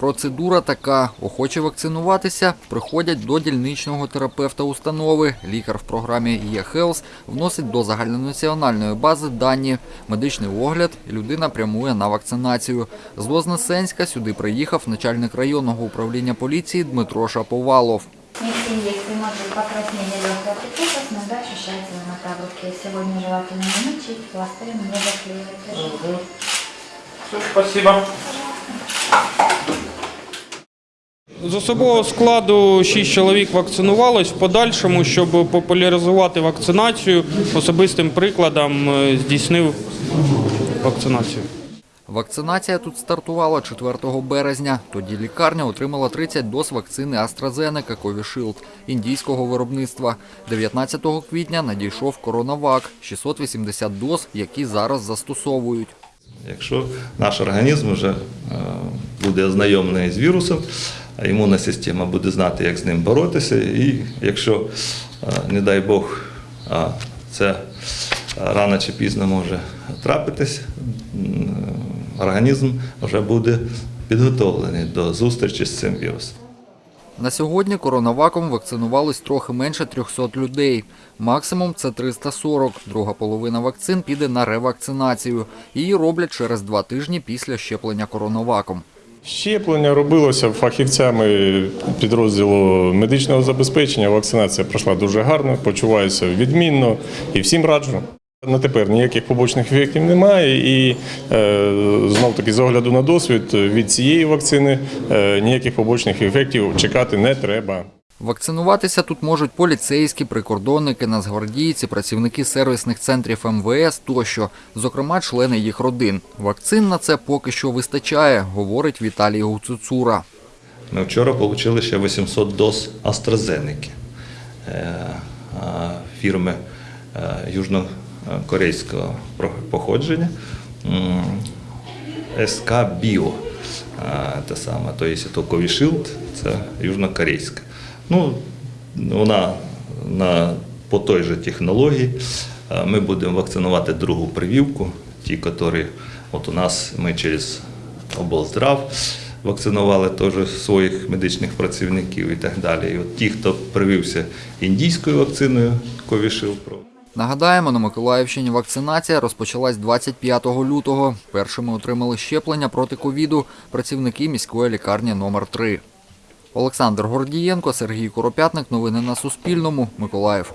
Процедура така: охочі вакцинуватися приходять до дільничного терапевта установи. Лікар в програмі eHealth вносить до загальнонаціональної бази дані, медичний огляд, і людина прямує на вакцинацію. З Вознесенська сюди приїхав начальник районного управління поліції Дмитро Шаповалов. Если есть может покраснение легкое прикусов, иногда ощущается ломота в. Сегодня желательно не пластырем не заклеивать. Все, спасибо. З особового складу 6 чоловік вакцинувалось. В подальшому, щоб популяризувати вакцинацію, особистим прикладом е, здійснив вакцинацію. Вакцинація тут стартувала 4 березня. Тоді лікарня отримала 30 доз вакцини AstraZeneca Covishield індійського виробництва. 19 квітня надійшов коронавак – 680 доз, які зараз застосовують. Якщо наш організм вже е, буде ознайомлений з вірусом, імунна система буде знати, як з ним боротися, і якщо, е, не дай Бог, це рано чи пізно може трапитись, організм вже буде підготовлений до зустрічі з цим вірусом. На сьогодні коронаваком вакцинувались трохи менше 300 людей. Максимум це 340. Друга половина вакцин піде на ревакцинацію. Її роблять через два тижні після щеплення коронаваком. Щеплення робилося фахівцями підрозділу медичного забезпечення. Вакцинація пройшла дуже гарно, почуваюся відмінно і всім раджу. На тепер ніяких побочних ефектів немає, і е, знов таки з огляду на досвід від цієї вакцини е, ніяких побочних ефектів чекати не треба. Вакцинуватися тут можуть поліцейські, прикордонники, нацгвардійці, працівники сервісних центрів МВС тощо, зокрема члени їх родин. Вакцин на це поки що вистачає, говорить Віталій Гуцуцура. Ми вчора отримали ще 800 доз AstraZeneca е, фірми е, южнокорейського походження СК Біо. Те саме, тобто то Covishield, це южнокорейська. Ну, вона на, по той же технології. Е, Ми будемо вакцинувати другу прививку, ті, які от у нас ми через облздрав вакцинували теж своїх медичних працівників і так далі. І от ті, хто привився індійською вакциною Pro, Нагадаємо, на Миколаївщині вакцинація розпочалась 25 лютого. Першими отримали щеплення проти ковіду працівники міської лікарні номер 3 Олександр Гордієнко, Сергій Коропятник. Новини на Суспільному. Миколаїв.